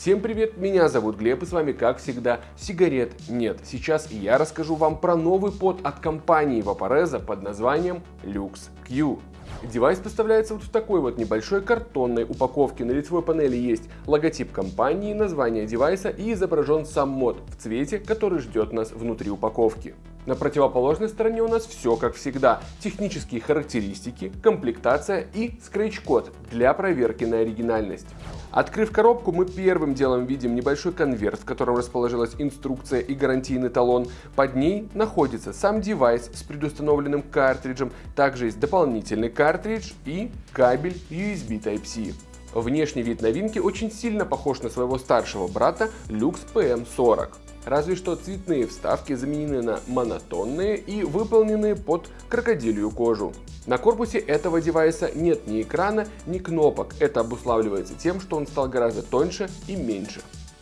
Всем привет, меня зовут Глеб и с вами как всегда Сигарет нет. Сейчас я расскажу вам про новый pod от компании Vaporesso под названием Luxe Q. Девайс поставляется вот в такой вот небольшой картонной упаковке. На лицевой панели есть логотип компании, название девайса и изображен сам мод в цвете, который ждет нас внутри упаковки. На противоположной стороне у нас все как всегда. Технические характеристики, комплектация и скретч-код для проверки на оригинальность. Открыв коробку, мы первым делом видим небольшой конверт, в котором расположилась инструкция и гарантийный талон. Под ней находится сам девайс с предустановленным картриджем, также есть дополнительный картридж и кабель USB Type-C. Внешний вид новинки очень сильно похож на своего старшего брата Lux PM40. Разве что цветные вставки заменены на монотонные и выполнены под крокодилью кожу. На корпусе этого девайса нет ни экрана, ни кнопок. Это обуславливается тем, что он стал гораздо тоньше и меньше.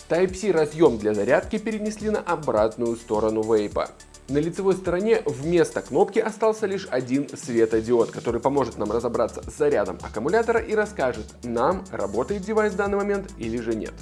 Type-C разъем для зарядки перенесли на обратную сторону вейпа. На лицевой стороне вместо кнопки остался лишь один светодиод, который поможет нам разобраться с зарядом аккумулятора и расскажет нам, работает девайс в данный момент или же нет.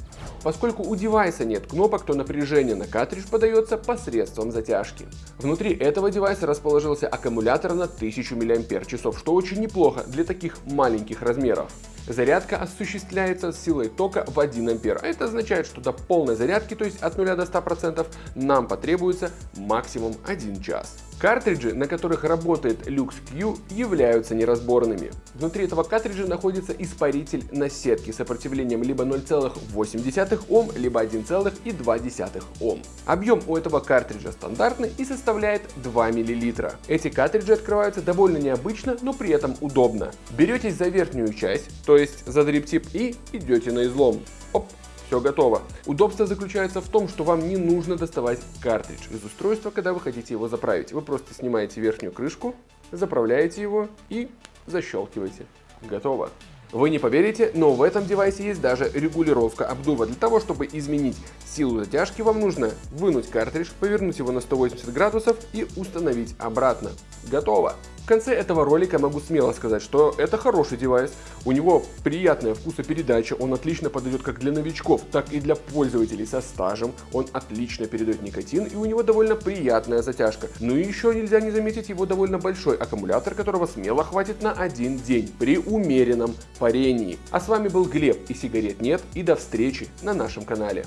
Поскольку у девайса нет кнопок, то напряжение на картридж подается посредством затяжки. Внутри этого девайса расположился аккумулятор на 1000 мАч, что очень неплохо для таких маленьких размеров. Зарядка осуществляется силой тока в 1 ампер, это означает, что до полной зарядки, то есть от 0 до 100%, нам потребуется максимум 1 час. Картриджи, на которых работает Lux Q, являются неразборными. Внутри этого картриджа находится испаритель на сетке с сопротивлением либо 0,8 Ом, либо 1,2 Ом. Объем у этого картриджа стандартный и составляет 2 мл. Эти картриджи открываются довольно необычно, но при этом удобно. Беретесь за верхнюю часть, то есть за дриптип и идете на излом. Оп, все готово. Удобство заключается в том, что вам не нужно доставать картридж из устройства, когда вы хотите его заправить. Вы просто снимаете верхнюю крышку, заправляете его и защелкиваете. Готово. Вы не поверите, но в этом девайсе есть даже регулировка обдува. Для того, чтобы изменить силу затяжки, вам нужно вынуть картридж, повернуть его на 180 градусов и установить обратно. Готово! В конце этого ролика могу смело сказать, что это хороший девайс, у него приятная вкусопередача, он отлично подойдет как для новичков, так и для пользователей со стажем, он отлично передает никотин и у него довольно приятная затяжка. Ну и еще нельзя не заметить его довольно большой аккумулятор, которого смело хватит на один день при умеренном парении. А с вами был Глеб и сигарет нет и до встречи на нашем канале.